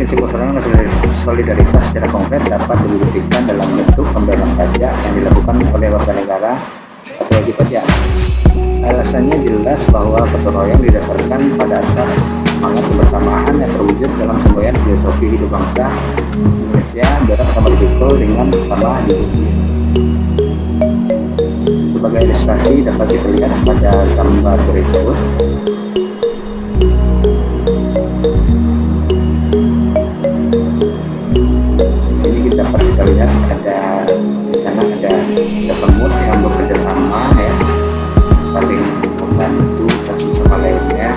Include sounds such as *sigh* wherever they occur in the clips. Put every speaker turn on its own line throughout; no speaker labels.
prinsip gotong solidaritas secara konkret dapat dibuktikan dalam bentuk pembayaran pajak yang dilakukan oleh warga negara atau wajib pajak. Alasannya jelas bahwa gotong didasarkan pada atas semangat kebersamaan yang terwujud dalam semboyan filosofi hidup bangsa Indonesia berat sama dipikul dengan sama di sebagai ilustrasi dapat kita lihat pada gambar berikut kita lihat ada di sana ada semut yang bekerja sama ya. Saling membantu satu sama lainnya.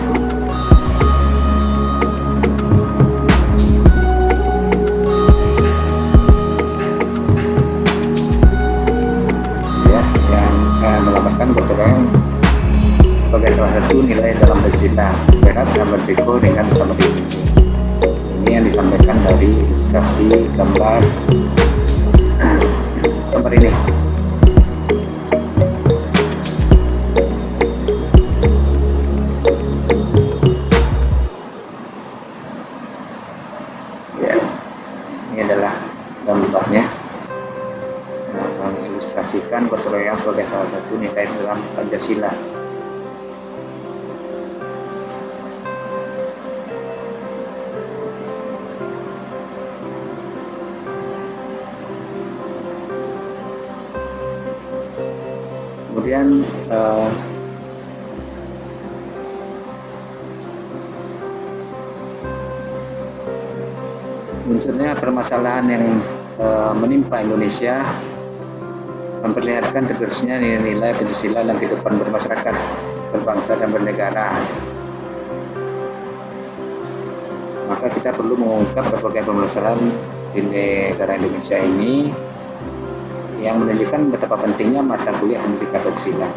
Ya yang eh, melaporkan royong sebagai salah satu nilai dalam bercita berat dan berpikir dengan sama ini. Yang disampaikan dari ilustrasi gambar gambar ini ya munculnya permasalahan yang uh, menimpa Indonesia memperlihatkan tegasnya nilai-nilai Pancasila dalam kehidupan bermasyarakat, berbangsa dan bernegara. Maka kita perlu mengungkap berbagai permasalahan di negara Indonesia ini yang menunjukkan betapa pentingnya mata kuliah pendidikan Pancasila.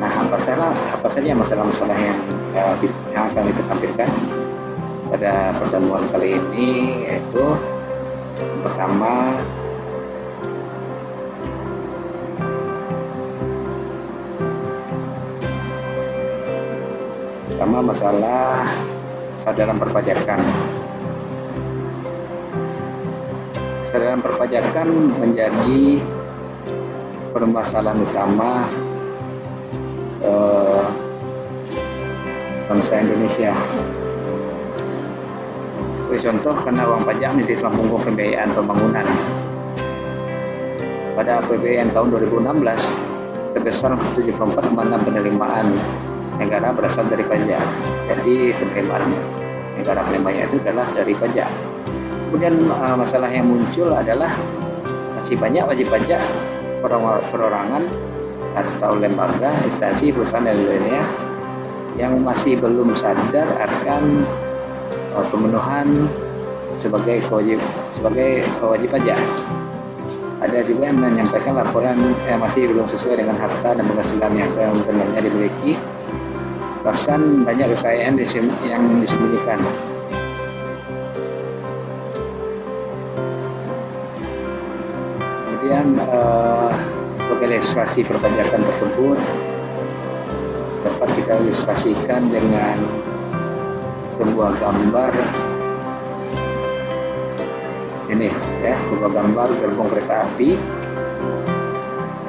Nah, apa salah apa saja masalah-masalah yang uh, yang akan kita tampilkan pada pertemuan kali ini yaitu pertama pertama masalah sadaran perpajakan kesadaran perpajakan menjadi permasalahan utama eh, bangsa Indonesia. Sebagai contoh, karena uang pajak menjadi tulang punggung pembiayaan pembangunan. Pada APBN tahun 2016, sebesar 74,6 penerimaan negara berasal dari pajak. Jadi penerimaan negara penerimanya itu adalah dari pajak kemudian uh, masalah yang muncul adalah masih banyak wajib pajak perorangan atau lembaga, instansi, perusahaan dan lainnya yang masih belum sadar akan pemenuhan sebagai wajib sebagai wajib pajak. Ada juga yang menyampaikan laporan yang masih belum sesuai dengan harta dan penghasilan yang sebenarnya dimiliki. Bahkan banyak kekayaan yang disembunyikan. kemudian uh, sebagai ilustrasi perpajakan tersebut dapat kita ilustrasikan dengan sebuah gambar. Ini ya sebuah gambar gerbong kereta api.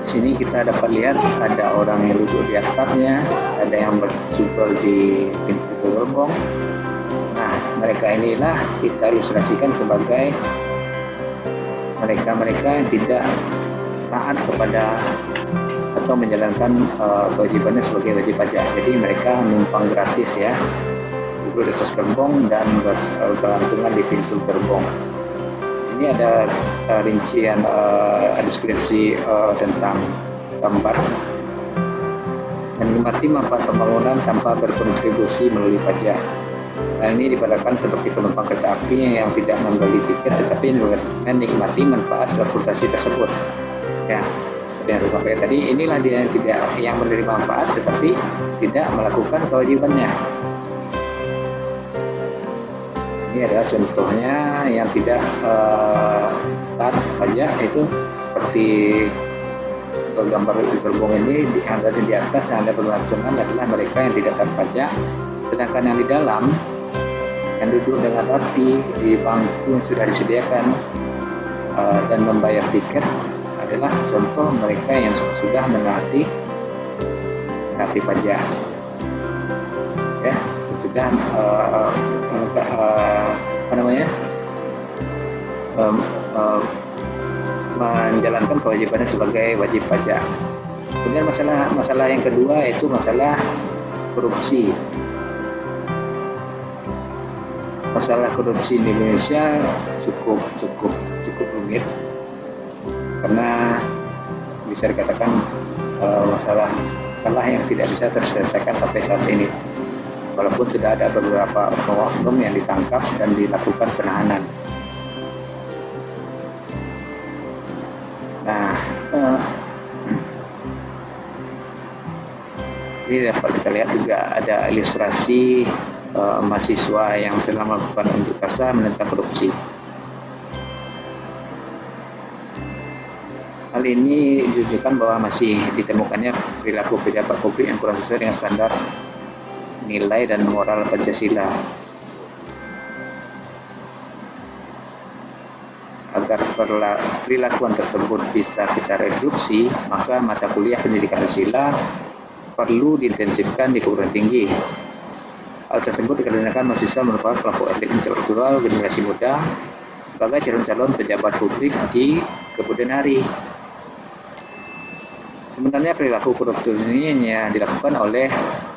Di sini kita dapat lihat ada orang yang duduk di atapnya ada yang berjubel di pintu gerbong. Nah mereka inilah kita ilustrasikan sebagai mereka-mereka yang tidak taat kepada atau menjalankan uh, kewajibannya sebagai wajib pajak. Jadi mereka numpang gratis ya, duduk di gerbong dan bergantungan di pintu gerbong. Sini ada uh, rincian uh, deskripsi uh, tentang gambar menikmati manfaat pembangunan tanpa berkontribusi melalui pajak. Hal ini dipadamkan seperti penumpang kereta api yang tidak membeli tiket tetapi menikmati manfaat transportasi tersebut. Ya, seperti yang saya tadi inilah dia yang tidak yang menerima manfaat tetapi tidak melakukan kewajibannya ini adalah contohnya yang tidak uh, taat pajak itu seperti gambar gerbong ini yang ada di atas yang ada berlantungan adalah mereka yang tidak taat sedangkan yang di dalam yang duduk dengan rapi di bangku yang sudah disediakan uh, dan membayar tiket adalah contoh mereka yang sudah menaati menaati pajak. Ya sudah uh, uh, apa namanya um, uh, menjalankan kewajibannya sebagai wajib pajak. Kemudian masalah masalah yang kedua yaitu masalah korupsi. Masalah korupsi di Indonesia cukup cukup cukup rumit. Karena bisa dikatakan uh, masalah masalah yang tidak bisa terselesaikan sampai saat ini walaupun sudah ada beberapa oknum yang ditangkap dan dilakukan penahanan. Nah uh, ini dapat kita lihat juga ada ilustrasi uh, mahasiswa yang sedang melakukan unjuk rasa menentang korupsi. Hal ini ditunjukkan bahwa masih ditemukannya perilaku pejabat publik yang kurang sesuai dengan standar nilai dan moral Pancasila. Agar perilakuan tersebut bisa kita reduksi, maka mata kuliah pendidikan Pancasila perlu diintensifkan di perguruan tinggi. Hal tersebut dikarenakan mahasiswa merupakan kelompok elit intelektual generasi muda sebagai calon-calon pejabat publik di kemudian hari. Sebenarnya perilaku korupsi ini hanya dilakukan oleh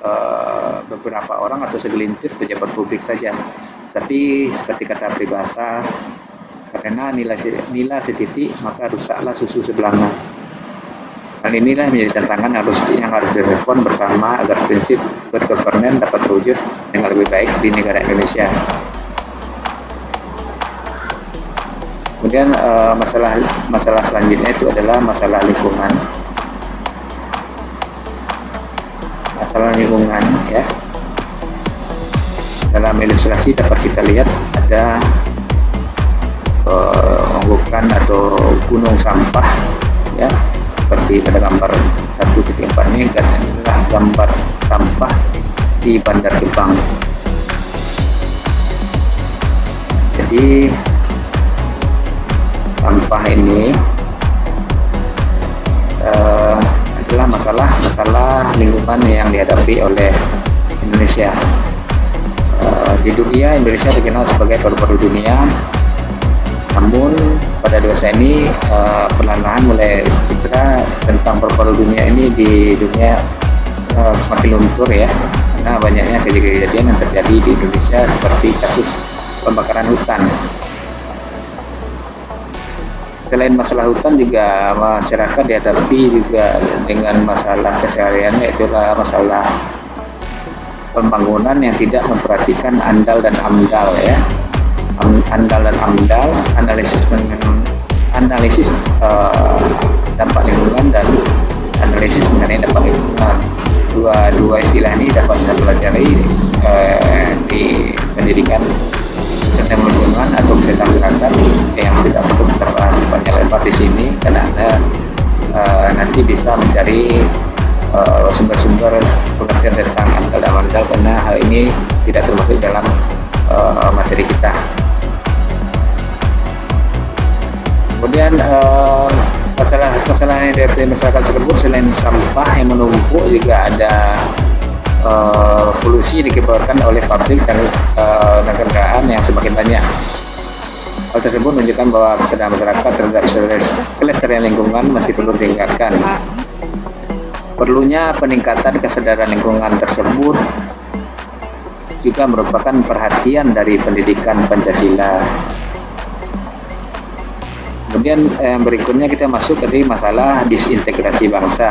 uh, beberapa orang atau segelintir pejabat publik saja. Tapi seperti kata peribahasa, karena nilai nilai setitik maka rusaklah susu sebelanga. Dan inilah menjadi tantangan harus yang harus direspon bersama agar prinsip good governance dapat terwujud dengan lebih baik di negara Indonesia. Kemudian uh, masalah masalah selanjutnya itu adalah masalah lingkungan. Masalah lingkungan ya. Dalam ilustrasi dapat kita lihat ada uh, atau gunung sampah ya. Seperti pada gambar satu titik empat ini dan inilah gambar sampah di Bandar Gebang jadi sampah ini uh, adalah masalah masalah lingkungan yang dihadapi oleh Indonesia. Uh, di dunia Indonesia dikenal sebagai paru-paru dunia. Namun pada dewasa ini uh, perlahan-lahan mulai citra tentang paru-paru dunia ini di dunia uh, semakin luntur ya karena banyaknya kejadian yang terjadi di Indonesia seperti kasus pembakaran hutan selain masalah hutan juga masyarakat dihadapi juga dengan masalah keseharian yaitu masalah pembangunan yang tidak memperhatikan andal dan amdal ya. Andal dan amdal analisis analisis uh, dampak lingkungan dan analisis mengenai dampak lingkungan. Dua dua istilah ini dapat kita pelajari uh, di pendidikan kesehatan lingkungan atau kesehatan gerakan yang di sini karena anda uh, nanti bisa mencari eh, sumber-sumber uh, pengertian tentang amdal dan amdal karena hal ini tidak termasuk dalam uh, materi kita. Kemudian uh, masalah masalah yang dari masyarakat tersebut selain sampah yang menumpuk juga ada uh, polusi dikibarkan oleh pabrik dan uh, kendaraan yang semakin banyak hal tersebut menunjukkan bahwa kesadaran masyarakat terhadap kelestarian lingkungan masih perlu ditingkatkan perlunya peningkatan kesadaran lingkungan tersebut juga merupakan perhatian dari pendidikan Pancasila Kemudian eh, berikutnya kita masuk ke masalah disintegrasi bangsa.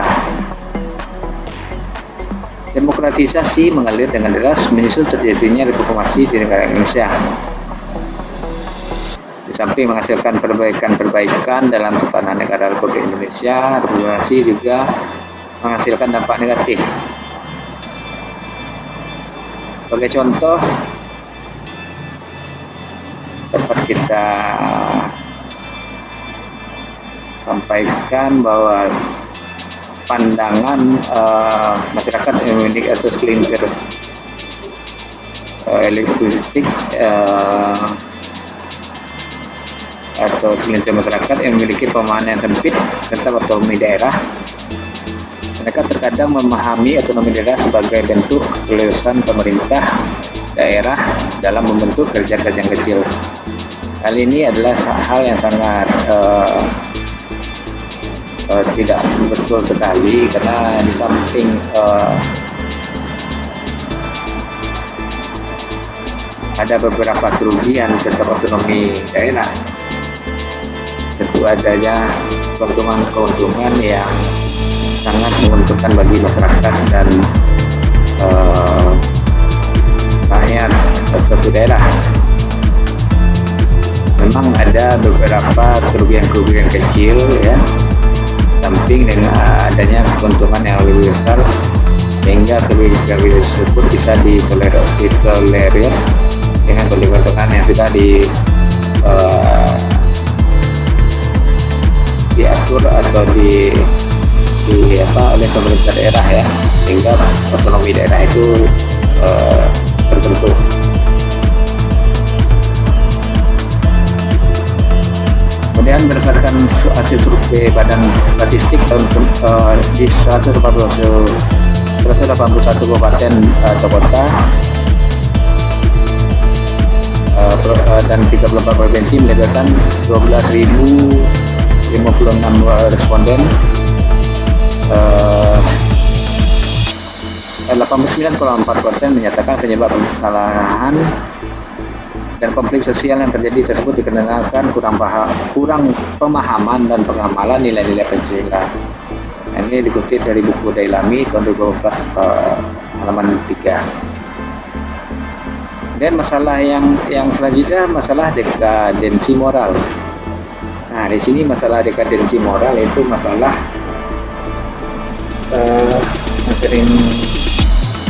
Demokratisasi mengalir dengan deras menyusul terjadinya reformasi di negara Indonesia. Di samping menghasilkan perbaikan-perbaikan dalam tatanan negara Republik Indonesia, reformasi juga menghasilkan dampak negatif. Sebagai contoh, dapat kita sampaikan bahwa pandangan uh, masyarakat memiliki atau segelintir uh, elektrik uh, atau segelintir masyarakat yang memiliki pemahaman yang sempit tentang otonomi daerah. Mereka terkadang memahami otonomi daerah sebagai bentuk kelulusan pemerintah daerah dalam membentuk kerja-kerja kecil. Hal ini adalah hal yang sangat uh, uh, tidak betul sekali karena di samping uh, ada beberapa kerugian tetap otonomi daerah tentu adanya keuntungan-keuntungan yang sangat menguntungkan bagi masyarakat dan uh, rakyat suatu daerah. Memang ada beberapa kerugian-kerugian kecil ya samping dengan adanya keuntungan yang lebih besar sehingga kebijakan tersebut bisa ditolerir, ditolerir dengan keuntungan yang sudah di uh, diatur atau di di apa oleh pemerintah daerah ya. Sehingga otonomi daerah itu uh, terbentuk. Kemudian berdasarkan hasil survei Badan Statistik tahun uh, di 181 kabupaten uh, atau kota uh, dan 34 provinsi melibatkan 12.056 responden uh, 89,4 persen menyatakan penyebab kesalahan dan konflik sosial yang terjadi tersebut dikarenakan kurang paham, kurang pemahaman dan pengamalan nilai-nilai Pancasila. Nah, ini dikutip dari buku Dailami tahun 2012 uh, halaman 3. Dan masalah yang yang selanjutnya masalah dekadensi moral. Nah, di sini masalah dekadensi moral itu masalah uh, yang sering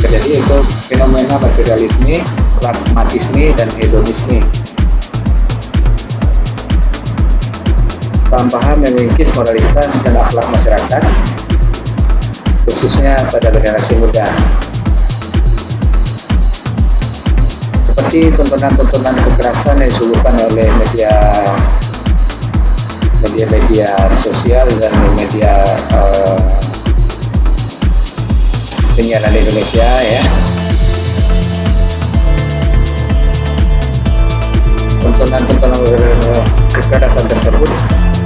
terjadi itu fenomena materialisme pragmatisme dan hedonisme. Paham-paham yang mengikis moralitas dan akhlak masyarakat, khususnya pada generasi muda. Seperti tontonan-tontonan kekerasan yang disuguhkan oleh media media-media sosial dan media uh, Indonesia ya. Tontonan-tontonan kekerasan tersebut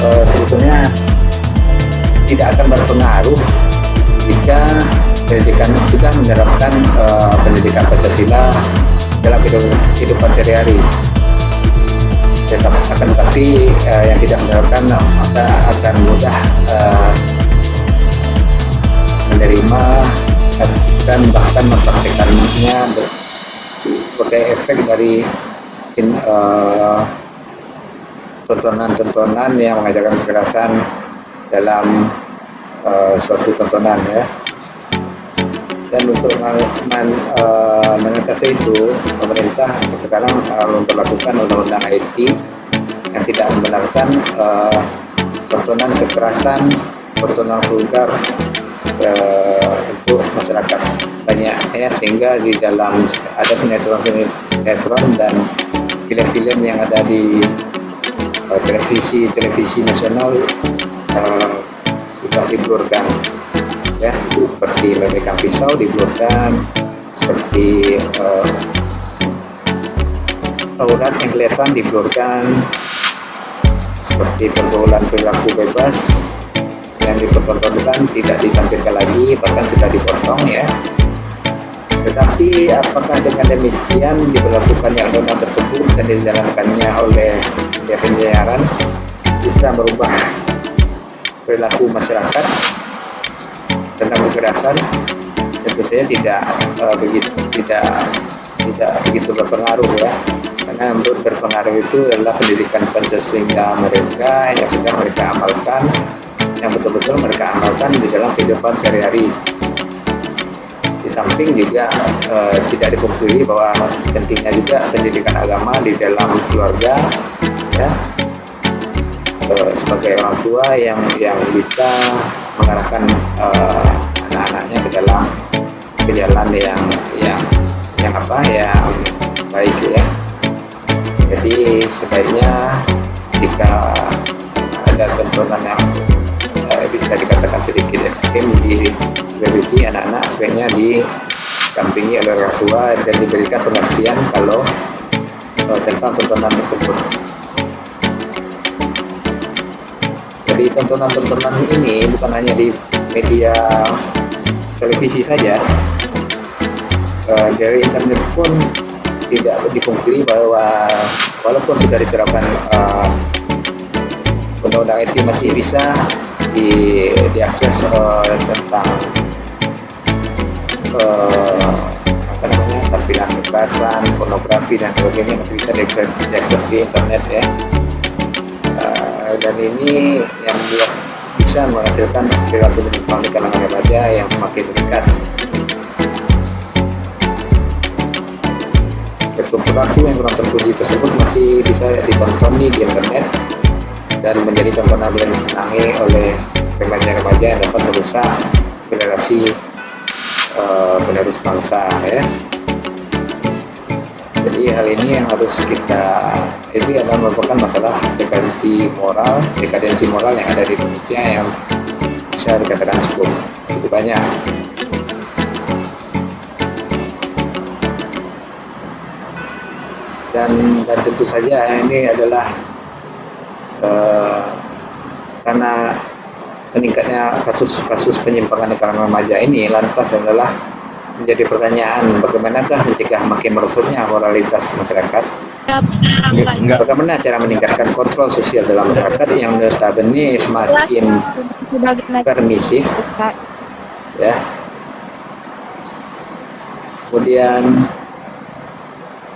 uh, sebetulnya tidak akan berpengaruh jika pendidikan sudah menerapkan uh, pendidikan Pancasila dalam kehidupan sehari-hari tetap akan tapi uh, yang tidak menerapkan maka akan mudah uh, menerima dan bahkan mempraktekannya sebagai efek dari mungkin uh, tontonan-tontonan yang mengajarkan kekerasan dalam uh, suatu tontonan ya dan untuk men, uh, mengatasi itu pemerintah sekarang uh, memperlakukan undang-undang IT yang tidak membenarkan uh, tontonan kekerasan tontonan vulgar untuk masyarakat banyak ya sehingga di dalam ada sinetron sinetron dan film-film yang ada di televisi televisi nasional sudah diblurkan ya. Seperti memegang pisau diblurkan seperti uh, yang kelihatan diblurkan seperti pergaulan perilaku bebas yang dipertontonkan tidak ditampilkan lagi bahkan sudah dipotong ya. Tetapi apakah dengan demikian diberlakukannya undang-undang tersebut dan dijalankannya oleh penyiaran bisa merubah perilaku masyarakat tentang kekerasan tentu saja tidak uh, begitu tidak tidak begitu berpengaruh ya. Karena untuk berpengaruh itu adalah pendidikan Pancasila mereka yang sudah mereka amalkan yang betul-betul mereka amalkan di dalam kehidupan sehari-hari. Di samping juga e, tidak dipungkiri bahwa pentingnya juga pendidikan agama di dalam keluarga ya. E, sebagai orang tua yang yang bisa mengarahkan e, anak-anaknya ke dalam ke jalan yang yang yang apa yang baik ya jadi sebaiknya jika ada tontonan yang uh, bisa dikatakan sedikit ekstrim di revisi anak-anak sebaiknya didampingi oleh orang tua dan diberikan pengertian kalau uh, tentang tontonan tersebut. Jadi tontonan-tontonan ini bukan hanya di media televisi saja, uh, dari internet pun tidak dipungkiri bahwa walaupun sudah diterapkan uh, undang-undang IT masih bisa di diakses uh, tentang uh, apa namanya tampilan kekerasan, pornografi dan sebagainya masih bisa diakses, diakses di internet ya. Dan ini yang membuat bisa menghasilkan perilaku menyimpang di kalangan remaja yang semakin meningkat. Perilaku yang kurang terpuji tersebut masih bisa ditonton di internet dan menjadi tontonan yang disenangi oleh remaja-remaja yang dapat merusak generasi uh, penerus bangsa ya jadi hal ini yang harus kita ini adalah merupakan masalah dekadensi moral dekadensi moral yang ada di Indonesia yang bisa dikatakan cukup cukup banyak. Dan dan tentu saja ini adalah uh, karena meningkatnya kasus-kasus penyimpangan di kalangan remaja ini lantas adalah menjadi pertanyaan bagaimanakah mencegah makin merosotnya moralitas masyarakat? Enggak. bagaimana cara meningkatkan kontrol sosial dalam masyarakat yang notabene semakin permisif? Ya. Kemudian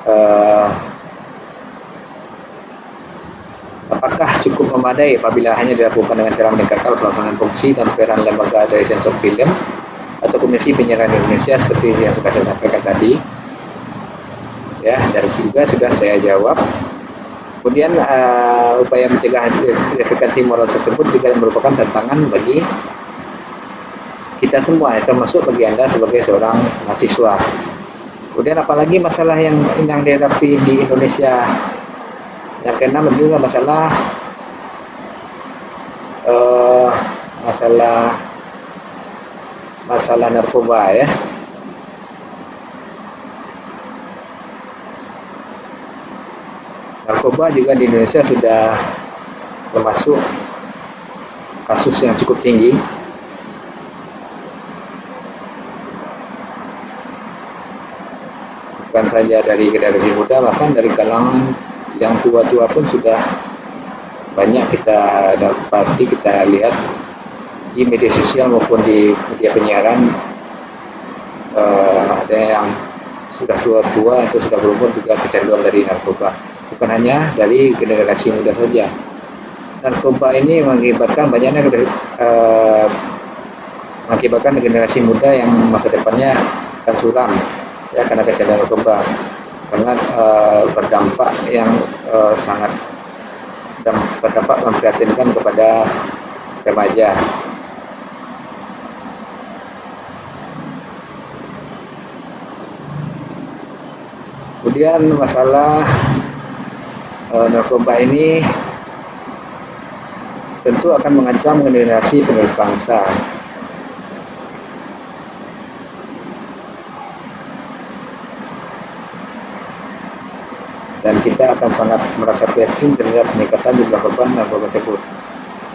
uh, apakah cukup memadai apabila hanya dilakukan dengan cara meningkatkan pelaksanaan fungsi dan peran lembaga dari sensor film atau Komisi Penyiaran Indonesia seperti yang sudah saya sampaikan tadi. Ya dan juga sudah saya jawab. Kemudian uh, upaya mencegah efekasi moral tersebut juga merupakan tantangan bagi kita semua ya, termasuk bagi anda sebagai seorang mahasiswa. Kemudian apalagi masalah yang yang dihadapi di Indonesia? Yang keenam juga masalah uh, masalah masalah narkoba ya. Narkoba juga di Indonesia sudah termasuk kasus yang cukup tinggi. Bukan saja dari generasi muda bahkan dari kalangan yang tua-tua pun sudah banyak kita dapati kita lihat di media sosial maupun di media penyiaran uh, ada yang sudah tua-tua atau sudah berumur juga kecanduan dari narkoba. Bukan hanya dari generasi muda saja. Narkoba ini mengakibatkan banyaknya uh, mengakibatkan generasi muda yang masa depannya akan suram ya karena kecanduan narkoba. Sangat uh, berdampak yang uh, sangat berdampak memprihatinkan kepada remaja. Kemudian masalah uh, narkoba ini tentu akan mengancam generasi penerus bangsa. Dan kita akan sangat merasa prihatin terhadap peningkatan jumlah korban narkoba tersebut.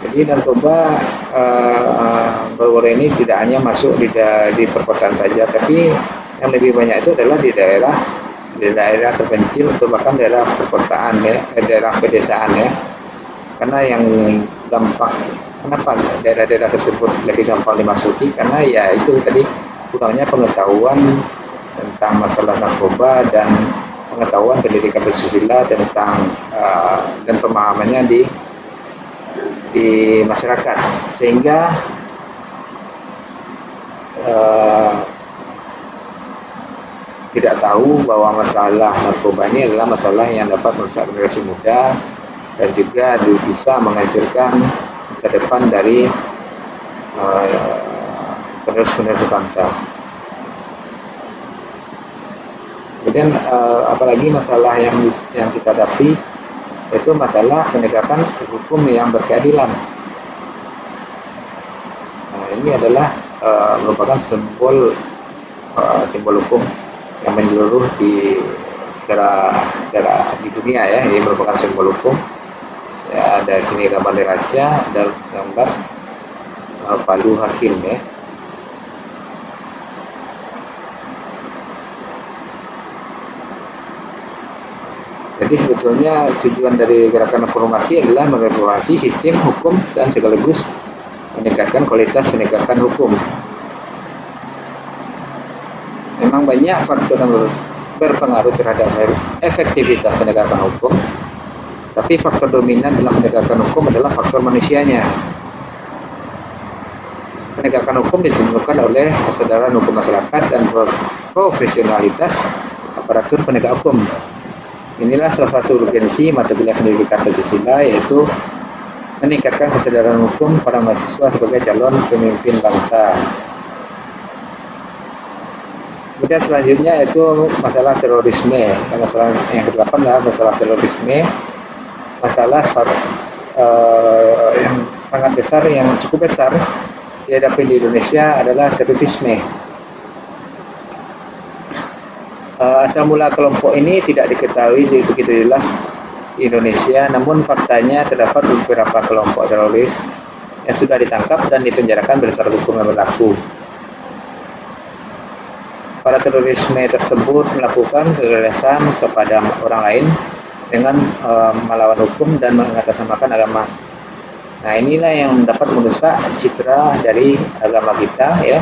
Jadi narkoba uh, ini tidak hanya masuk di, di perkotaan saja, tapi yang lebih banyak itu adalah di daerah di daerah terpencil atau bahkan daerah perkotaan ya, eh, daerah pedesaan ya. Karena yang gampang kenapa daerah-daerah tersebut lebih gampang dimasuki karena ya itu tadi kurangnya pengetahuan tentang masalah narkoba dan pengetahuan pendidikan bersusila tentang uh, dan pemahamannya di di masyarakat sehingga uh, tidak tahu bahwa masalah narkoba ini adalah masalah yang dapat merusak generasi muda dan juga bisa menghancurkan masa depan dari uh, penerus-penerus bangsa. Kemudian uh, apalagi masalah yang yang kita hadapi itu masalah penegakan hukum yang berkeadilan. Nah, ini adalah uh, merupakan simbol uh, simbol hukum yang menyeluruh di secara secara di dunia ya, ini merupakan simbol hukum. Ya ada sini gambar neraca ada gambar uh, palu hakim ya. Jadi sebetulnya tujuan dari gerakan reformasi adalah mereformasi sistem hukum dan sekaligus meningkatkan kualitas penegakan hukum memang banyak faktor yang berpengaruh terhadap efektivitas penegakan hukum tapi faktor dominan dalam penegakan hukum adalah faktor manusianya. Penegakan hukum ditentukan oleh kesadaran hukum masyarakat dan profesionalitas aparatur penegak hukum. Inilah salah satu urgensi mata kuliah pendidikan Pancasila yaitu meningkatkan kesadaran hukum para mahasiswa sebagai calon pemimpin bangsa. Kemudian selanjutnya itu masalah terorisme. Masalah yang kedua adalah masalah terorisme masalah uh, yang sangat besar yang cukup besar dihadapi di Indonesia adalah terorisme. Uh, asal mula kelompok ini tidak diketahui begitu jelas di Indonesia, namun faktanya terdapat beberapa kelompok teroris yang sudah ditangkap dan dipenjarakan berdasarkan hukum yang berlaku. Para terorisme tersebut melakukan kekerasan kepada orang lain dengan uh, melawan hukum dan mengatasnamakan agama. Nah inilah yang dapat merusak citra dari agama kita ya,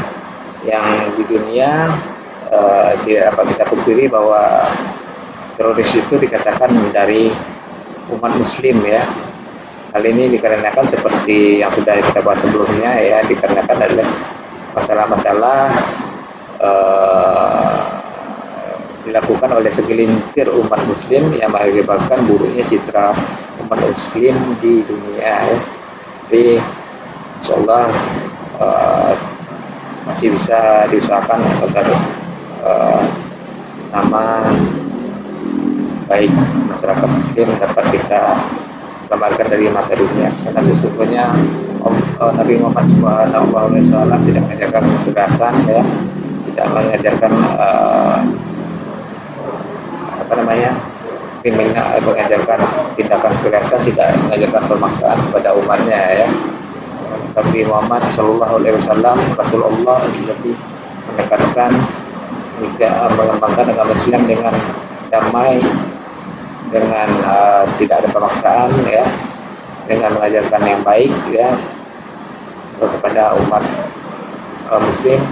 yang di dunia uh, tidak dapat kita pungkiri bahwa teroris itu dikatakan dari umat muslim ya. Hal ini dikarenakan seperti yang sudah kita bahas sebelumnya ya, dikarenakan adalah masalah-masalah uh, dilakukan oleh segelintir umat muslim yang mengakibatkan buruknya citra umat muslim di dunia ya. Insya Allah uh, masih bisa diusahakan agar uh, nama baik masyarakat muslim dapat kita selamatkan dari mata dunia karena sesungguhnya uh, Nabi Muhammad SAW tidak mengajarkan kekerasan ya tidak mengajarkan uh, apa namanya kriminal mengajarkan tindakan kekerasan tidak mengajarkan pemaksaan kepada umatnya ya. Tapi Muhammad Shallallahu Alaihi Wasallam Rasulullah lebih menekankan jika mengembangkan agama Islam dengan damai dengan uh, tidak ada pemaksaan ya. Dengan mengajarkan yang baik ya kepada umat uh, muslim.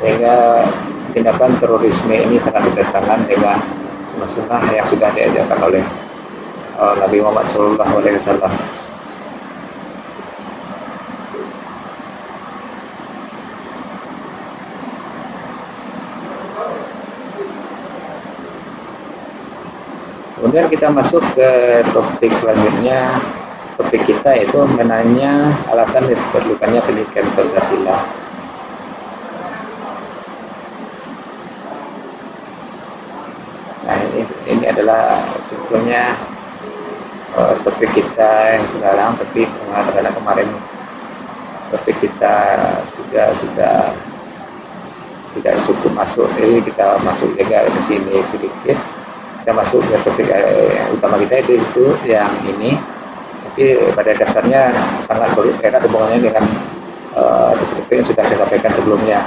Sehingga tindakan terorisme ini sangat bertentangan dengan sunnah yang sudah diajarkan oleh uh, Nabi Muhammad Shallallahu Alaihi Wasallam. Kemudian kita masuk ke topik selanjutnya. Topik kita itu menanya alasan diperlukannya pendidikan Pancasila. Nah ini, ini adalah sebetulnya uh, topik kita yang sekarang tapi karena kemarin topik kita sudah sudah tidak cukup masuk. Jadi kita masuk juga ke sini sedikit. Kita masuk ke topik eh, utama kita itu itu yang ini. Tapi pada dasarnya sangat erat hubungannya dengan uh, topik yang sudah saya sampaikan sebelumnya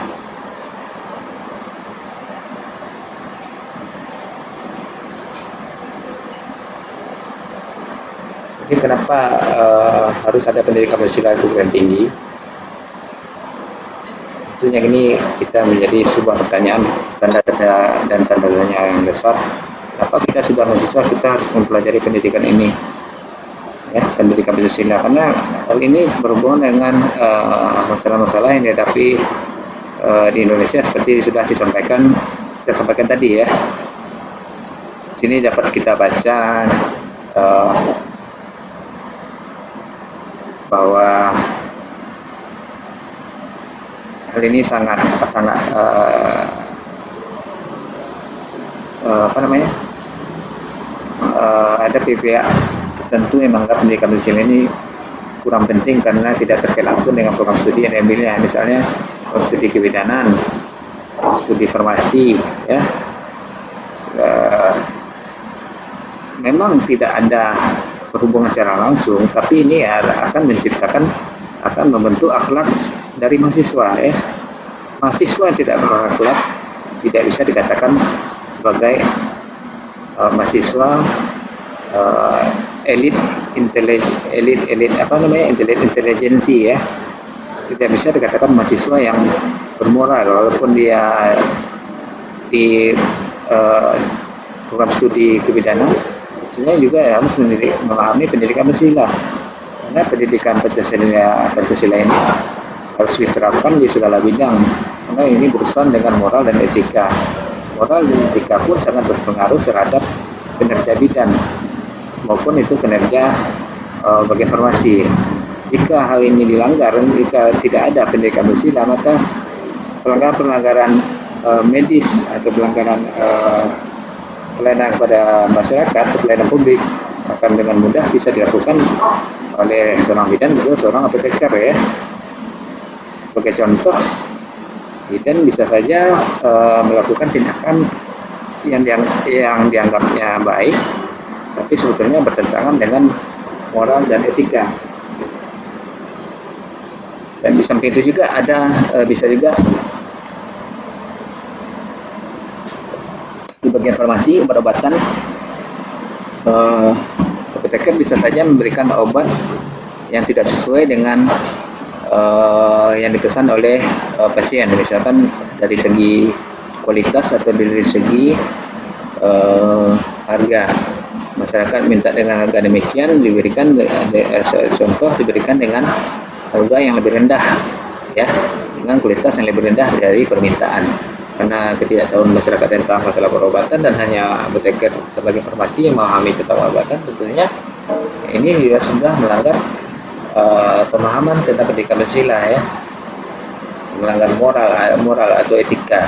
Jadi kenapa uh, harus ada pendidikan Pancasila yang tinggi? Tentunya ini kita menjadi sebuah pertanyaan tanda tanda dan tanda tanya yang besar. Kenapa kita sudah mahasiswa kita harus mempelajari pendidikan ini? Ya, pendidikan Pancasila karena hal ini berhubungan dengan eh, masalah-masalah uh, yang dihadapi uh, di Indonesia seperti sudah disampaikan kita sampaikan tadi ya. Sini dapat kita baca uh, bahwa hal ini sangat sangat uh, uh, apa namanya? Uh, ada pihak tertentu yang menganggap pendidikan di ini kurang penting karena tidak terkait langsung dengan program studi yang diambilnya. Misalnya studi kebidanan studi farmasi ya. Uh, memang tidak ada berhubungan secara langsung, tapi ini akan menciptakan akan membentuk akhlak dari mahasiswa ya. Mahasiswa yang tidak berakhlak tidak bisa dikatakan sebagai uh, mahasiswa uh, elit intelek elit elit apa namanya elit intelijensi ya tidak bisa dikatakan mahasiswa yang bermoral walaupun dia di uh, program studi kebidanan tentunya juga harus mendidik, memahami pendidikan Pancasila. Karena pendidikan Pancasila Pancasila ini harus diterapkan di segala bidang. Karena ini berurusan dengan moral dan etika. Moral dan etika pun sangat berpengaruh terhadap kinerja bidang maupun itu kinerja uh, bagian farmasi jika hal ini dilanggar jika tidak ada pendidikan Pancasila maka pelanggaran-pelanggaran uh, medis atau pelanggaran uh, pelayanan kepada masyarakat pelayanan publik akan dengan mudah bisa dilakukan oleh seorang bidan juga seorang apoteker ya. Sebagai contoh bidan bisa saja e, melakukan tindakan yang diang, yang dianggapnya baik tapi sebetulnya bertentangan dengan moral dan etika. Dan di samping itu juga ada e, bisa juga di bagian farmasi obat-obatan uh, apoteker bisa saja memberikan obat yang tidak sesuai dengan uh, yang dipesan oleh uh, pasien. Misalkan dari segi kualitas atau dari segi uh, harga. Masyarakat minta dengan harga demikian diberikan contoh diberikan dengan harga yang lebih rendah ya. Dengan kualitas yang lebih rendah dari permintaan karena ketidaktahuan masyarakat tentang masalah perobatan dan hanya apoteker sebagai informasi yang memahami tentang obat-obatan tentunya ini juga sudah melanggar uh, pemahaman tentang pendidikan Pancasila ya. Melanggar moral moral atau etika.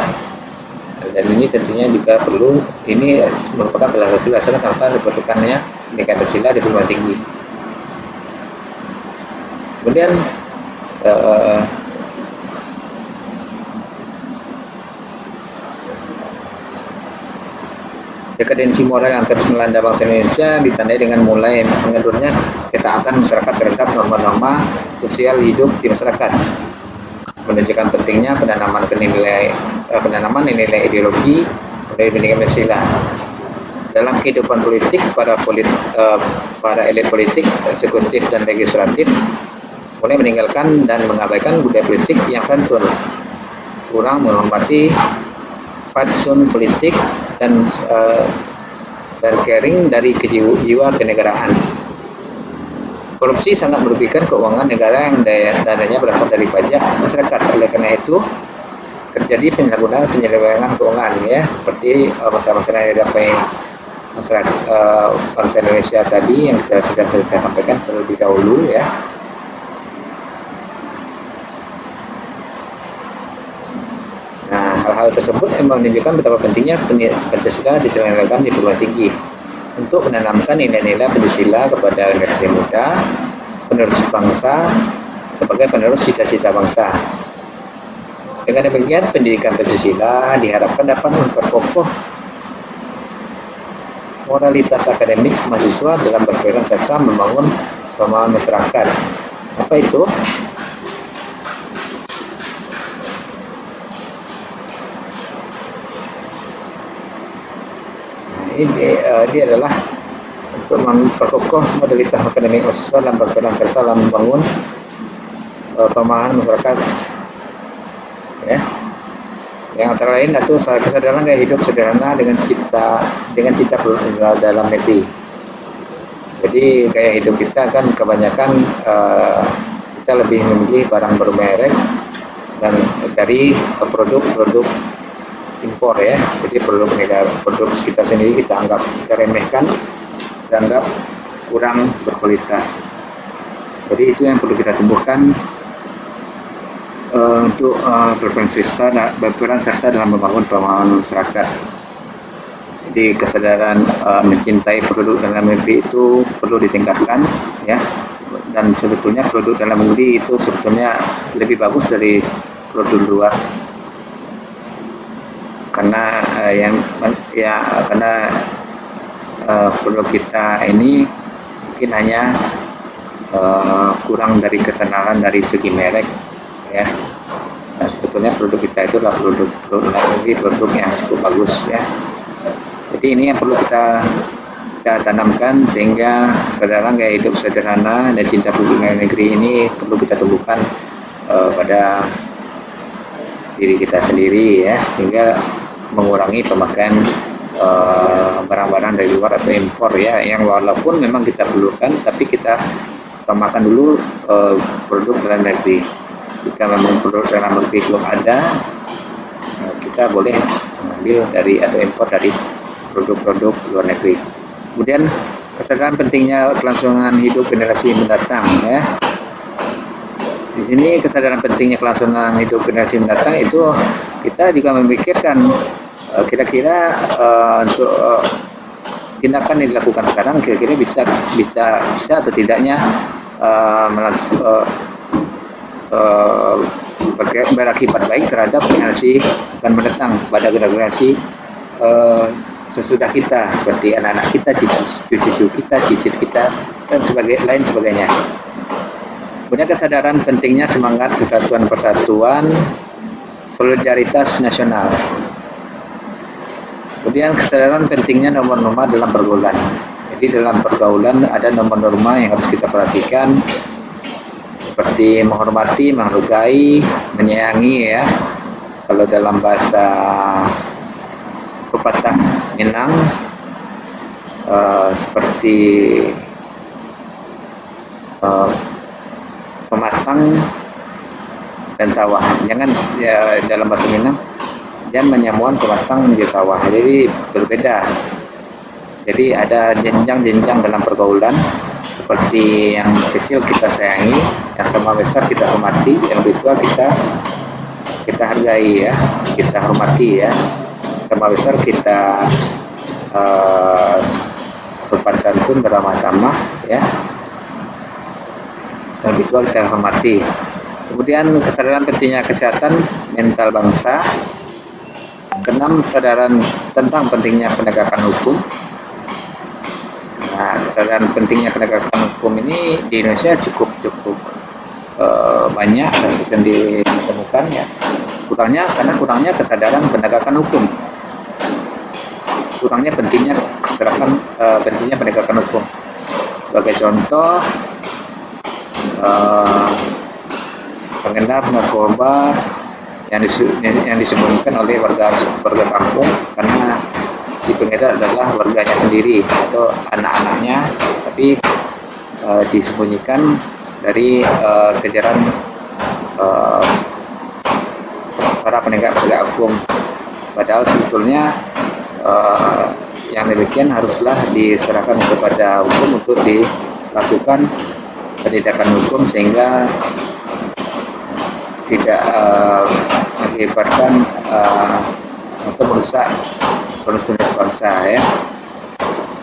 Dan ini tentunya juga perlu ini merupakan salah satu dasar kenapa diperlukannya pendidikan Pancasila di perguruan tinggi. Kemudian uh, dekadensi moral yang terus melanda bangsa Indonesia ditandai dengan mulai mengendurnya ketaatan masyarakat terhadap norma-norma sosial hidup di masyarakat. Menunjukkan pentingnya penanaman nilai eh, penanaman nilai ideologi dari pendidikan Pancasila. Dalam kehidupan politik para polit, uh, para elit politik eksekutif dan legislatif mulai meninggalkan dan mengabaikan budaya politik yang santun. Kurang menghormati fatsun politik dan uh, caring dari kejiwa kenegaraan. Korupsi sangat merugikan keuangan negara yang daya, dananya berasal dari pajak masyarakat. Oleh karena itu, terjadi penyalahgunaan penyelewengan keuangan ya, seperti uh, masalah-masalah yang didapat masyarakat uh, bangsa Indonesia tadi yang kita sudah kita sampaikan terlebih dahulu ya hal-hal tersebut memang menunjukkan betapa pentingnya Pancasila diselenggarakan di perguruan tinggi untuk menanamkan nilai-nilai Pancasila kepada generasi muda, penerus bangsa, sebagai penerus cita-cita bangsa. Dengan demikian, pendidikan Pancasila diharapkan dapat memperkokoh moralitas akademik mahasiswa dalam berperan serta membangun pemahaman masyarakat. Apa itu? Ini uh, dia adalah untuk memperkokoh modalitas akademik mahasiswa dalam berperan serta dalam membangun uh, pemahaman masyarakat. Ya. Yang antara lain itu kesadaran gaya hidup sederhana dengan cipta dengan cita dalam negeri. Jadi gaya hidup kita kan kebanyakan uh, kita lebih memilih barang bermerek dan dari produk-produk impor ya. Jadi produk negara produk kita sendiri kita anggap kita remehkan anggap kurang berkualitas. Jadi itu yang perlu kita tumbuhkan uh, untuk uh, berperan serta berperan serta dalam membangun pemahaman masyarakat. Jadi kesadaran uh, mencintai produk dalam negeri itu perlu ditingkatkan ya. Dan sebetulnya produk dalam negeri itu sebetulnya lebih bagus dari produk luar karena uh, yang ya karena uh, produk kita ini mungkin hanya uh, kurang dari ketenalan dari segi merek ya. Nah, sebetulnya produk kita itu adalah produk produk produk yang cukup bagus ya. Jadi ini yang perlu kita kita tanamkan sehingga kesadaran gaya hidup sederhana dan cinta publik negeri ini perlu kita tumbuhkan uh, pada diri kita sendiri ya. Sehingga mengurangi pemakaian eh, barang-barang uh, dari luar atau impor ya. Yang walaupun memang kita perlukan tapi kita utamakan dulu uh, produk dalam negeri. Jika memang produk dalam negeri belum ada uh, kita boleh mengambil dari atau impor dari produk-produk luar negeri. Kemudian kesadaran pentingnya kelangsungan hidup generasi mendatang ya di sini kesadaran pentingnya kelangsungan hidup generasi mendatang itu kita juga memikirkan eh, kira-kira uh, untuk uh, tindakan yang dilakukan sekarang kira-kira bisa bisa bisa atau tidaknya uh, uh, uh, berakibat baik terhadap generasi akan mendatang pada generasi uh, sesudah kita seperti anak-anak kita, cucu-cucu kita, cicit kita dan sebagai lain sebagainya punya kesadaran pentingnya semangat kesatuan persatuan solidaritas nasional. Kemudian kesadaran pentingnya nomor-nomor dalam pergaulan. Jadi dalam pergaulan ada nomor-norma yang harus kita perhatikan seperti menghormati, menghargai, menyayangi ya. Kalau dalam bahasa pepatah Minang uh, seperti uh, pematang dan sawah. Jangan ya dalam bahasa Minang jangan menyamuan pematang menjadi sawah. Jadi berbeda. Jadi ada jenjang-jenjang dalam pergaulan. Seperti yang kecil kita sayangi yang sama besar kita hormati yang lebih tua kita kita hargai ya. Kita hormati ya. Sama besar kita uh, sopan santun beramah tamah ya dan itu kita hormati. Kemudian kesadaran pentingnya kesehatan mental bangsa. Keenam kesadaran tentang pentingnya penegakan hukum. Nah, kesadaran pentingnya penegakan hukum ini di Indonesia cukup cukup uh, banyak dan ditemukan ya. Kurangnya karena kurangnya kesadaran penegakan hukum. Kurangnya pentingnya kesadaran uh, pentingnya penegakan hukum. Sebagai contoh, uh, pengendap narkoba yang, yang disembunyikan oleh warga warga kampung karena si pengedar adalah warganya sendiri atau anak-anaknya tapi uh, disembunyikan dari uh, kejaran uh, para penegak penegak hukum. Padahal sebetulnya uh, yang demikian haruslah diserahkan kepada hukum untuk dilakukan pendidikan hukum sehingga tidak uh, uh, atau merusak konstitusi bangsa ya.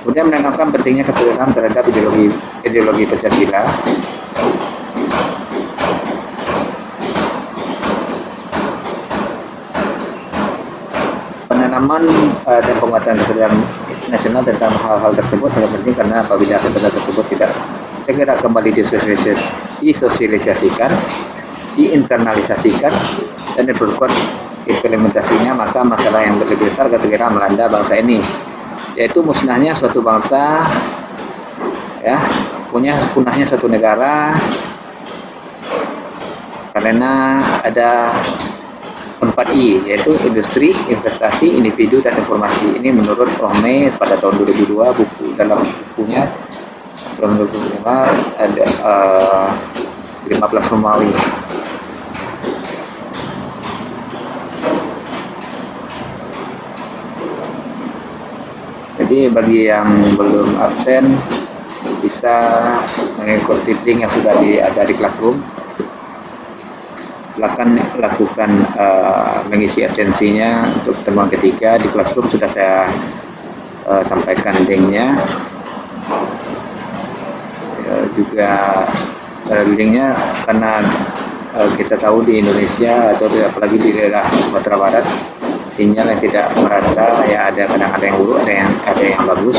Kemudian menanamkan pentingnya kesadaran terhadap ideologi ideologi Pancasila. Penanaman uh, dan penguatan kesadaran nasional tentang hal-hal tersebut sangat penting karena apabila kesadaran tersebut tidak segera kembali disosialisasikan, diinternalisasikan, dan diperkuat implementasinya, maka masalah yang lebih besar segera melanda bangsa ini, yaitu musnahnya suatu bangsa, ya, punya punahnya suatu negara, karena ada 4I yaitu industri, investasi, individu dan informasi. Ini menurut Rohme pada tahun 2002 buku dalam bukunya tahun 2005 ada uh, 15 Romawi. Jadi bagi yang belum absen bisa mengikuti link yang sudah di, ada di classroom silakan lakukan uh, mengisi absensinya untuk pertemuan ketiga. Di classroom sudah saya uh, sampaikan linknya. Uh, juga uh, linknya karena uh, kita tahu di Indonesia atau apalagi di daerah Sumatera Barat sinyal yang tidak merata ya ada kadang ada yang buruk ada yang ada yang bagus.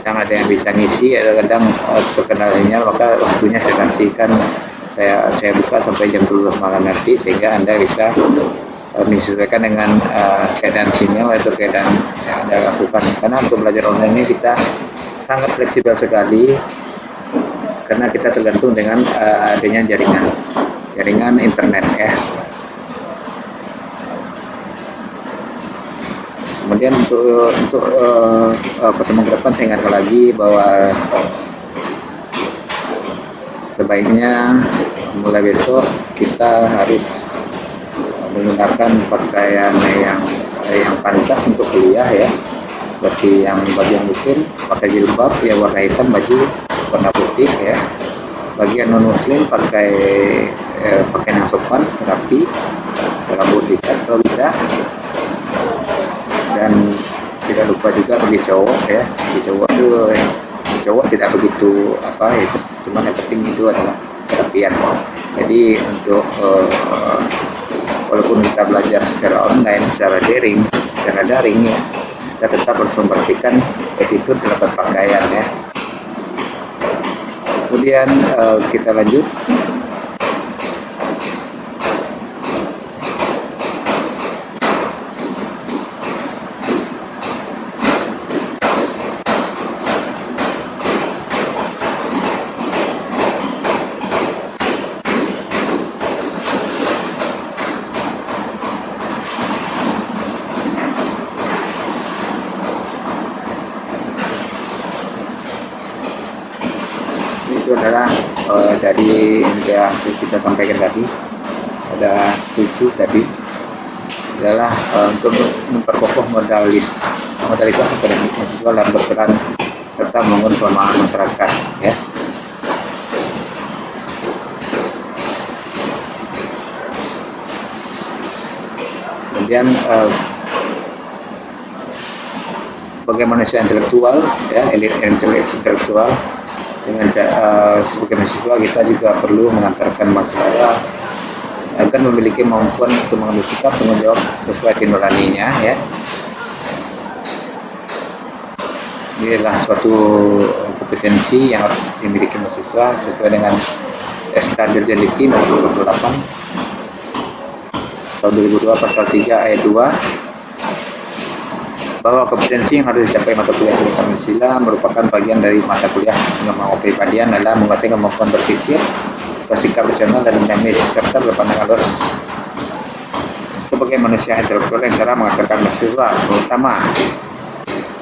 Kadang ada yang bisa ngisi ada kadang uh, terkenal sinyal maka waktunya saya kasihkan saya saya buka sampai jam 12 malam nanti sehingga anda bisa uh, menyesuaikan dengan uh, keadaan sinyal atau keadaan yang anda lakukan. Karena untuk belajar online ini kita sangat fleksibel sekali karena kita tergantung dengan uh, adanya jaringan jaringan internet ya. Kemudian untuk untuk uh, pertemuan ke depan saya ingatkan lagi bahwa sebaiknya mulai besok kita harus menggunakan pakaian yang yang pantas untuk kuliah ya. Seperti yang bagian muslim pakai jilbab ya warna hitam baju warna putih ya. Bagian non muslim pakai eh, pakaian yang sopan rapi rambut dicat kalau bisa. Dan tidak lupa juga bagi cowok ya bagi cowok tuh cowok tidak begitu apa ya cuma yang penting itu adalah kerapian. Jadi untuk uh, walaupun kita belajar secara online secara daring secara daring ya kita tetap harus memperhatikan attitude dalam berpakaian ya. Kemudian uh, kita lanjut kita sampaikan tadi ada tujuh tadi adalah uh, untuk memperkokoh modalis modalitas akademik mahasiswa dalam berperan serta membangun pemahaman masyarakat ya. Kemudian uh, bagaimana manusia intelektual ya elit intelektual dengan uh, sebagai mahasiswa kita juga perlu mengantarkan masalah agar memiliki kemampuan untuk mengambil sikap tanggung jawab sesuai nuraninya ya. Inilah suatu kompetensi yang harus dimiliki mahasiswa sesuai dengan standar Jeliti nomor 28 tahun 2002 pasal 3 ayat 2 bahwa kompetensi yang harus dicapai mata kuliah ilmu Pancasila merupakan bagian dari mata kuliah pengembangan kepribadian adalah menguasai kemampuan berpikir, bersikap rasional dan dinamis serta berpandangan luas sebagai manusia intelektual yang cara mengajarkan mahasiswa terutama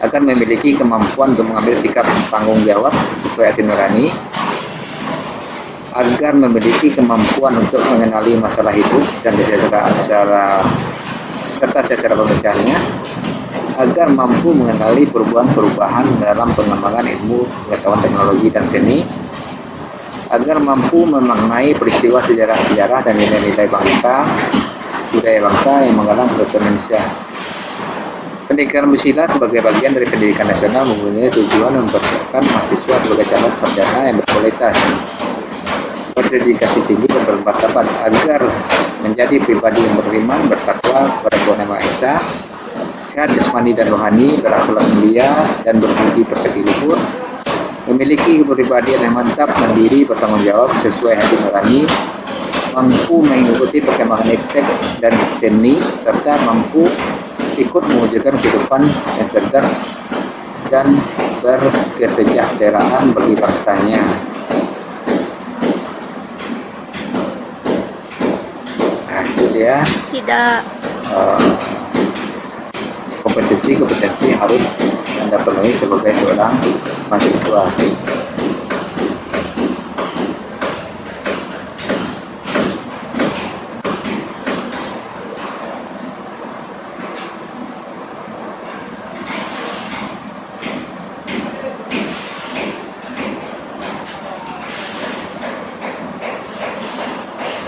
akan memiliki kemampuan untuk mengambil sikap tanggung jawab sesuai hati nurani agar memiliki kemampuan untuk mengenali masalah hidup dan secara, secara serta secara pemecahnya agar mampu mengenali perubahan-perubahan dalam pengembangan ilmu pengetahuan teknologi dan seni agar mampu memaknai peristiwa sejarah-sejarah dan nilai-nilai bangsa budaya bangsa yang menggalang bangsa Indonesia. Pendidikan bersila sebagai bagian dari pendidikan nasional mempunyai tujuan mempersiapkan mahasiswa sebagai calon sarjana yang berkualitas, berdedikasi tinggi dan bermartabat agar menjadi pribadi yang beriman, bertakwa kepada Tuhan Yang Maha Esa, sehat jasmani dan rohani, berakhlak mulia dan berbudi pekerti luhur, memiliki kepribadian yang mantap, mandiri, bertanggung jawab sesuai hati nurani, mampu mengikuti perkembangan iptek dan seni, serta mampu ikut mewujudkan kehidupan yang cerdas dan berkesejahteraan bagi bangsanya. Nah, itu dia.
Tidak.
Kompetensi-kompetensi harus Anda penuhi sebagai seorang mahasiswa.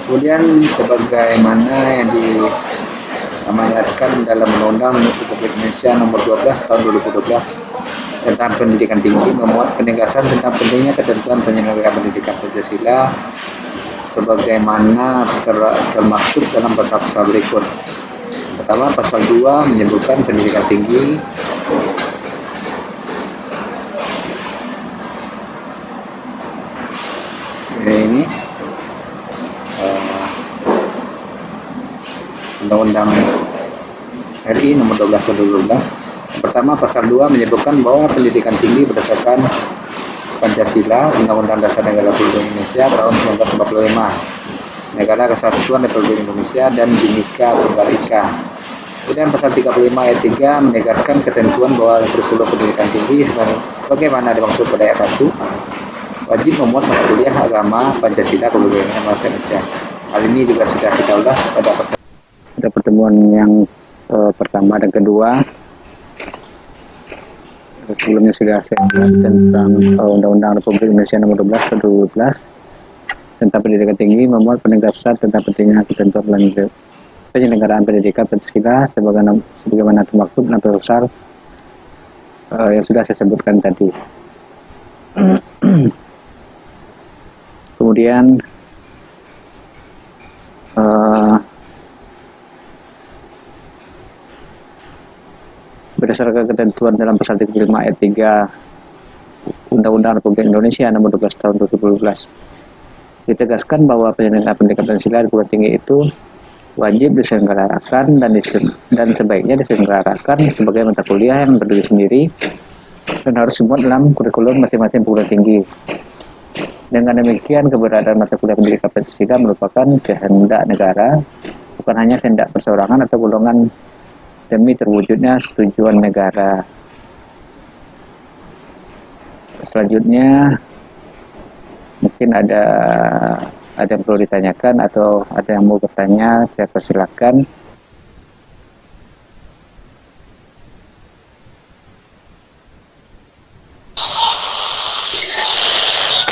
Kemudian sebagaimana yang diamanatkan dalam Undang-Undang Republik Indonesia Nomor 12 Tahun 2012 tentang pendidikan tinggi memuat penegasan tentang pentingnya ketentuan penyelenggaraan pendidikan Pancasila sebagaimana termaktub dalam pasal-pasal berikut. Pertama, pasal 2 menyebutkan pendidikan tinggi ini Undang-Undang RI nomor 12 tahun 2012. Pertama, pasal 2 menyebutkan bahwa pendidikan tinggi berdasarkan Pancasila, Undang-Undang Dasar Negara Republik Indonesia tahun 1945, Negara Kesatuan Republik Indonesia dan Bhinneka Tunggal Ika. Kemudian pasal 35 ayat 3 menegaskan ketentuan bahwa kurikulum pendidikan tinggi sebagaimana dimaksud pada ayat 1 wajib memuat mata kuliah agama Pancasila Republik Indonesia. Hal ini juga sudah kita ulas pada pertemuan yang uh, pertama dan kedua sebelumnya sudah saya tentang Undang-Undang uh, Republik Indonesia Nomor 12 Tahun 2012 tentang pendidikan tinggi memuat penegasan tentang pentingnya ketentuan lanjut penyelenggaraan pendidikan Pancasila sebagaimana sebagaimana termaktub dan besar uh, yang sudah saya sebutkan tadi. Kemudian berdasarkan ketentuan dalam pasal 35 ayat 3 Undang-Undang Republik Indonesia nomor 12 tahun 2012 ditegaskan bahwa penyelenggaraan pendidikan Pancasila di perguruan tinggi itu wajib diselenggarakan dan dan sebaiknya diselenggarakan sebagai mata kuliah yang berdiri sendiri dan harus semua dalam kurikulum masing-masing perguruan tinggi. Dengan demikian, keberadaan mata kuliah pendidikan Pancasila merupakan kehendak negara, bukan hanya kehendak perseorangan atau golongan demi terwujudnya tujuan negara. Selanjutnya mungkin ada ada yang perlu ditanyakan atau ada yang mau bertanya, saya persilakan.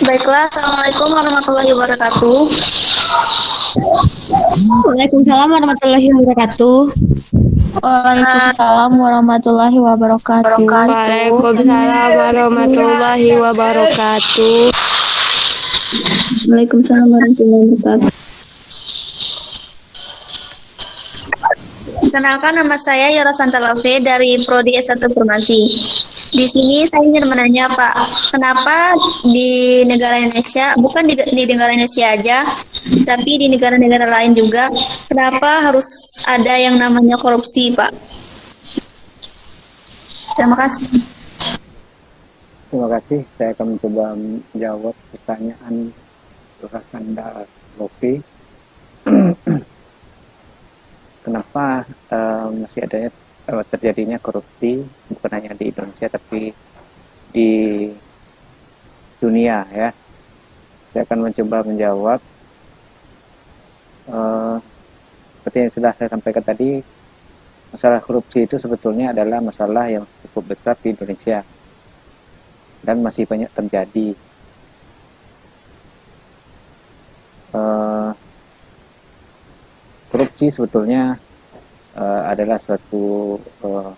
Baiklah, Assalamualaikum warahmatullahi wabarakatuh.
Waalaikumsalam warahmatullahi wabarakatuh.
Waalaikumsalam warahmatullahi wabarakatuh.
Waalaikumsalam warahmatullahi wabarakatuh.
Waalaikumsalam warahmatullahi wabarakatuh. Kenalkan nama saya Yora Santalafe dari Prodi S1 Farmasi. Di sini saya ingin menanya Pak, kenapa di negara Indonesia, bukan di, di negara Indonesia aja, tapi di negara-negara lain juga, kenapa harus ada yang namanya korupsi Pak? Terima kasih.
Terima kasih. Saya akan mencoba menjawab pertanyaan Yora Santalafe. *clears throat* kenapa uh, masih adanya uh, terjadinya korupsi bukan hanya di Indonesia tapi di dunia ya? Saya akan mencoba menjawab. Uh, seperti yang sudah saya sampaikan tadi masalah korupsi itu sebetulnya adalah masalah yang cukup besar di Indonesia dan masih banyak terjadi. Uh, korupsi sebetulnya uh, adalah suatu uh,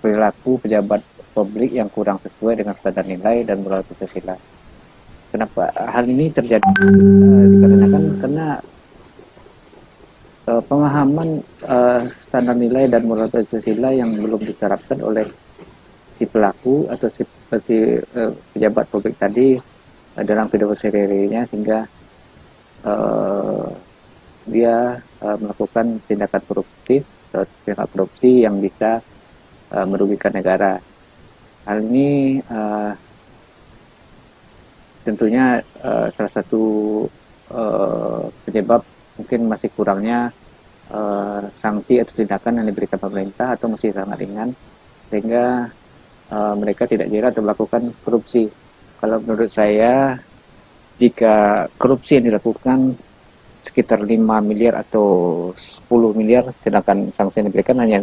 perilaku pejabat publik yang kurang sesuai dengan standar nilai dan moral Pancasila. Kenapa hal ini terjadi? Uh, dikarenakan karena uh, pemahaman uh, standar nilai dan moral Pancasila yang belum diterapkan oleh si pelaku atau si, si uh, pejabat publik tadi uh, dalam pidato sehari-harinya sehingga uh, dia uh, melakukan tindakan koruptif atau tindakan korupsi yang bisa uh, merugikan negara. Hal ini uh, tentunya uh, salah satu uh, penyebab mungkin masih kurangnya uh, sanksi atau tindakan yang diberikan pemerintah atau masih sangat ringan sehingga uh, mereka tidak jerat atau melakukan korupsi. Kalau menurut saya jika korupsi yang dilakukan sekitar 5 miliar atau 10 miliar sedangkan sanksi yang diberikan hanya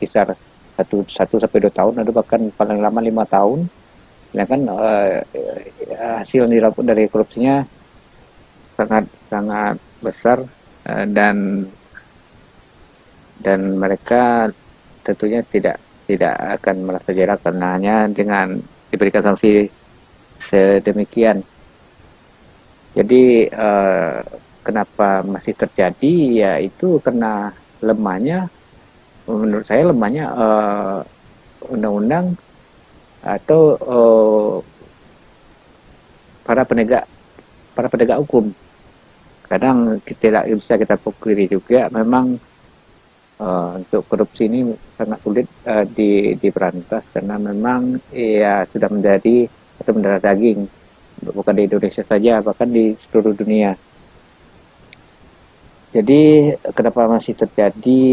kisar 1 1 sampai 2 tahun atau bahkan paling lama 5 tahun sedangkan uh, hasil yang dilakukan dari korupsinya sangat sangat besar uh, dan dan mereka tentunya tidak tidak akan merasa jerak karena hanya dengan diberikan sanksi sedemikian. Jadi uh, kenapa masih terjadi ya itu karena lemahnya menurut saya lemahnya undang-undang uh, atau uh, para penegak para penegak hukum. Kadang tidak bisa kita pukuli juga memang uh, untuk korupsi ini sangat sulit uh, di diberantas karena memang ya sudah menjadi atau mendarah daging. Bukan di Indonesia saja bahkan di seluruh dunia jadi kenapa masih terjadi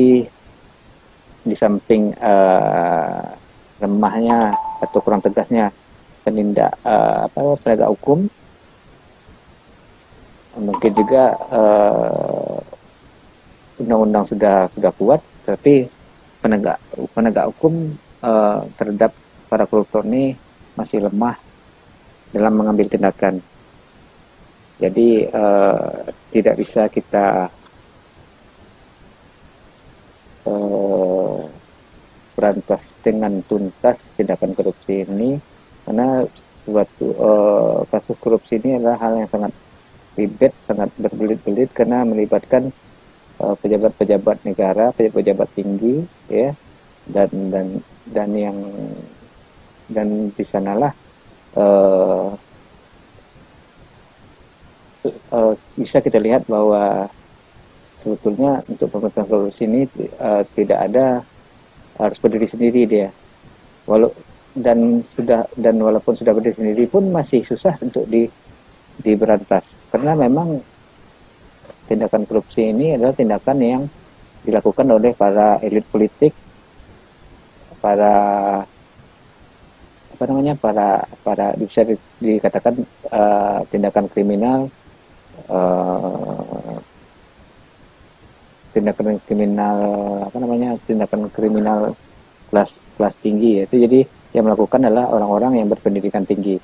di samping uh, lemahnya atau kurang tegasnya penindak uh, apa penegak hukum mungkin juga undang-undang uh, sudah sudah kuat tapi penegak penegak hukum uh, terhadap para koruptor ini masih lemah dalam mengambil tindakan. Jadi uh, tidak bisa kita berantas dengan tuntas tindakan korupsi ini karena suatu uh, kasus korupsi ini adalah hal yang sangat ribet, sangat berbelit-belit karena melibatkan eh, pejabat-pejabat uh, negara, pejabat-pejabat tinggi, ya, dan dan dan yang dan di sanalah uh, uh, bisa kita lihat bahwa sebetulnya untuk pemerintahan korupsi ini uh, tidak ada harus berdiri sendiri dia. Walau dan sudah dan walaupun sudah berdiri sendiri pun masih susah untuk di diberantas. Karena memang tindakan korupsi ini adalah tindakan yang dilakukan oleh para elit politik para apa namanya para para bisa dikatakan uh, tindakan kriminal uh, tindakan kriminal apa namanya tindakan kriminal kelas kelas tinggi ya. itu jadi yang melakukan adalah orang-orang yang berpendidikan tinggi.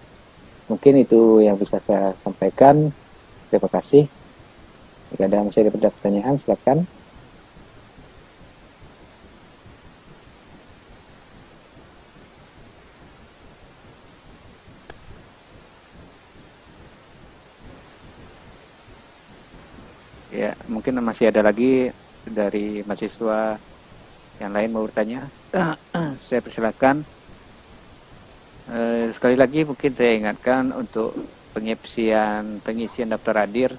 Mungkin itu yang bisa saya sampaikan. Terima kasih. Jika ada masih ada pertanyaan silakan Ya, mungkin masih ada lagi dari mahasiswa yang lain mau bertanya. *coughs* saya persilakan. Uh, sekali lagi mungkin saya ingatkan untuk pengisian pengisian daftar hadir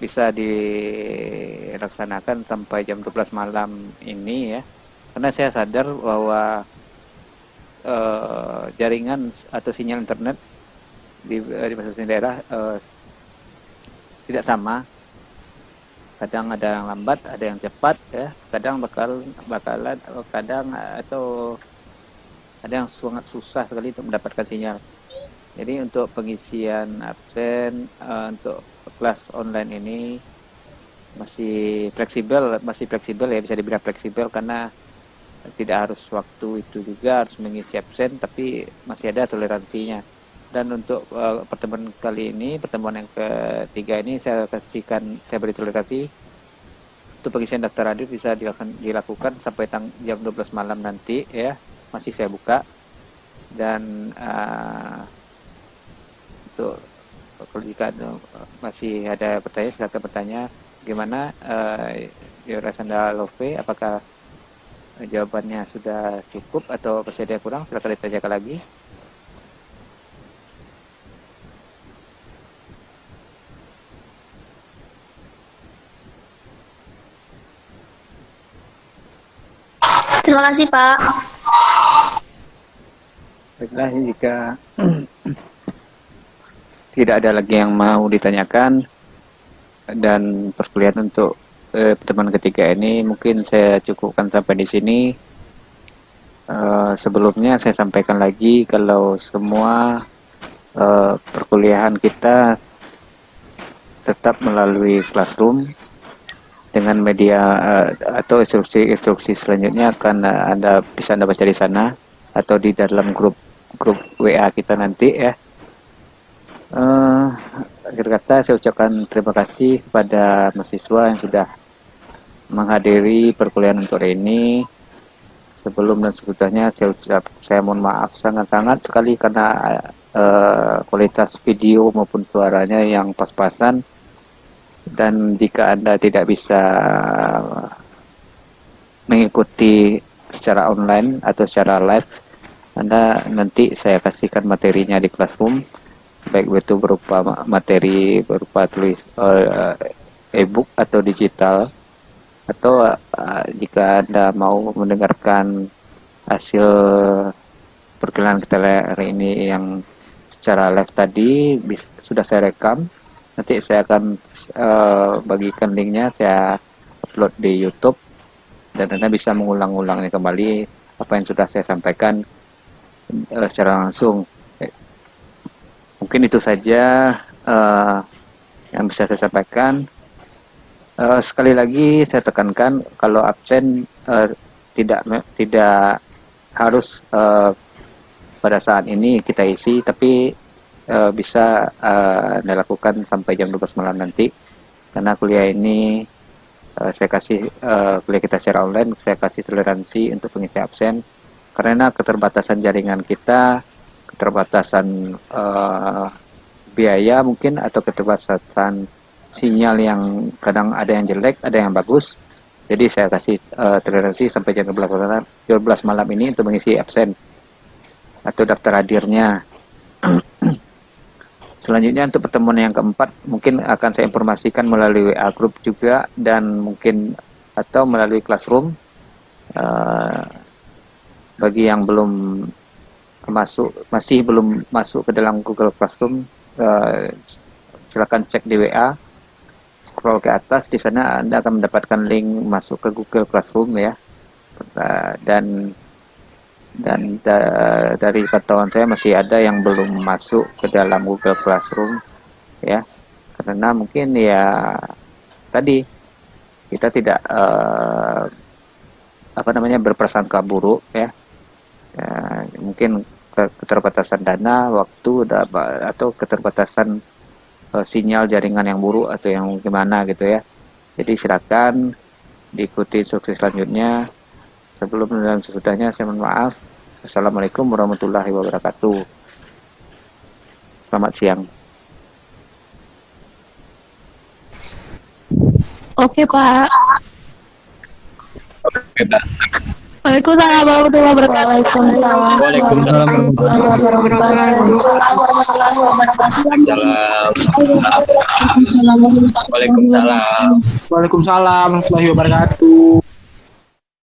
bisa dilaksanakan sampai jam 12 malam ini ya. Karena saya sadar bahwa uh, jaringan atau sinyal internet di, di masing-masing daerah uh, tidak sama kadang ada yang lambat ada yang cepat ya. Kadang bakal bakalan kadang atau ada yang sangat susah sekali untuk mendapatkan sinyal. Jadi untuk pengisian absen uh, untuk kelas online ini masih fleksibel masih fleksibel ya bisa dibilang fleksibel karena tidak harus waktu itu juga harus mengisi absen tapi masih ada toleransinya dan untuk uh, pertemuan kali ini pertemuan yang ketiga ini saya kasihkan saya beri toleransi untuk pengisian daftar hadir bisa dilakukan sampai tang jam 12 malam nanti ya. Masih saya buka. Dan uh, untuk kalau jika masih ada pertanyaan silakan bertanya. Gimana uh, Sanda Love apakah jawabannya sudah cukup atau masih ada kurang? Silakan ditanyakan lagi
Terima kasih, Pak.
Baiklah, jika *clears throat* tidak ada lagi yang mau ditanyakan dan perkuliahan untuk eh, pertemuan ketiga ini mungkin saya cukupkan sampai di sini. Uh, sebelumnya saya sampaikan lagi kalau semua uh, perkuliahan kita tetap melalui classroom dengan media uh, atau instruksi-instruksi selanjutnya akan uh, anda bisa anda baca di sana atau di dalam grup grup WA kita nanti ya. Uh, akhir kata saya ucapkan terima kasih kepada mahasiswa yang sudah menghadiri perkuliahan untuk hari ini. Sebelum dan sebetulnya saya ucap saya mohon maaf sangat-sangat sekali karena uh, kualitas video maupun suaranya yang pas-pasan dan jika Anda tidak bisa mengikuti secara online atau secara live, Anda nanti saya kasihkan materinya di classroom, baik itu berupa materi berupa tulis uh, e-book atau digital, atau uh, jika Anda mau mendengarkan hasil perkenalan kita hari ini yang secara live tadi sudah saya rekam nanti saya akan uh, bagikan linknya saya upload di YouTube. Dan anda bisa mengulang-ulangnya kembali apa yang sudah saya sampaikan uh, secara langsung. Mungkin itu saja uh, yang bisa saya sampaikan. Uh, sekali lagi saya tekankan kalau absen uh, tidak tidak harus uh, pada saat ini kita isi tapi uh, bisa uh, dilakukan sampai jam 12 malam nanti. Karena kuliah ini uh, saya kasih uh, kuliah kita secara online saya kasih toleransi untuk pengisi absen. Karena keterbatasan jaringan kita keterbatasan uh, biaya mungkin atau keterbatasan sinyal yang kadang ada yang jelek ada yang bagus. Jadi saya kasih uh, toleransi sampai jam 12 malam, 12 malam ini untuk mengisi absen atau daftar hadirnya *clears throat* Selanjutnya untuk pertemuan yang keempat mungkin akan saya informasikan melalui WA group juga dan mungkin atau melalui classroom. Uh, bagi yang belum masuk masih belum masuk ke dalam Google Classroom, uh, silakan cek di WA, scroll ke atas di sana Anda akan mendapatkan link masuk ke Google Classroom ya. Uh, dan dan da dari pantauan saya masih ada yang belum masuk ke dalam Google Classroom ya. Karena mungkin ya tadi kita tidak uh, apa namanya berprasangka buruk ya, ya mungkin keterbatasan dana waktu atau keterbatasan uh, sinyal jaringan yang buruk atau yang gimana gitu ya. Jadi silakan diikuti instruksi selanjutnya Sebelum dan sesudahnya saya mohon maaf. Assalamualaikum warahmatullahi wabarakatuh. Selamat siang.
Oke, Pak.
Oke, Pak.
Waalaikumsalam warahmatullahi wabarakatuh.
Waalaikumsalam warahmatullahi wabarakatuh. Waalaikumsalam.
Waalaikumsalam warahmatullahi wabarakatuh.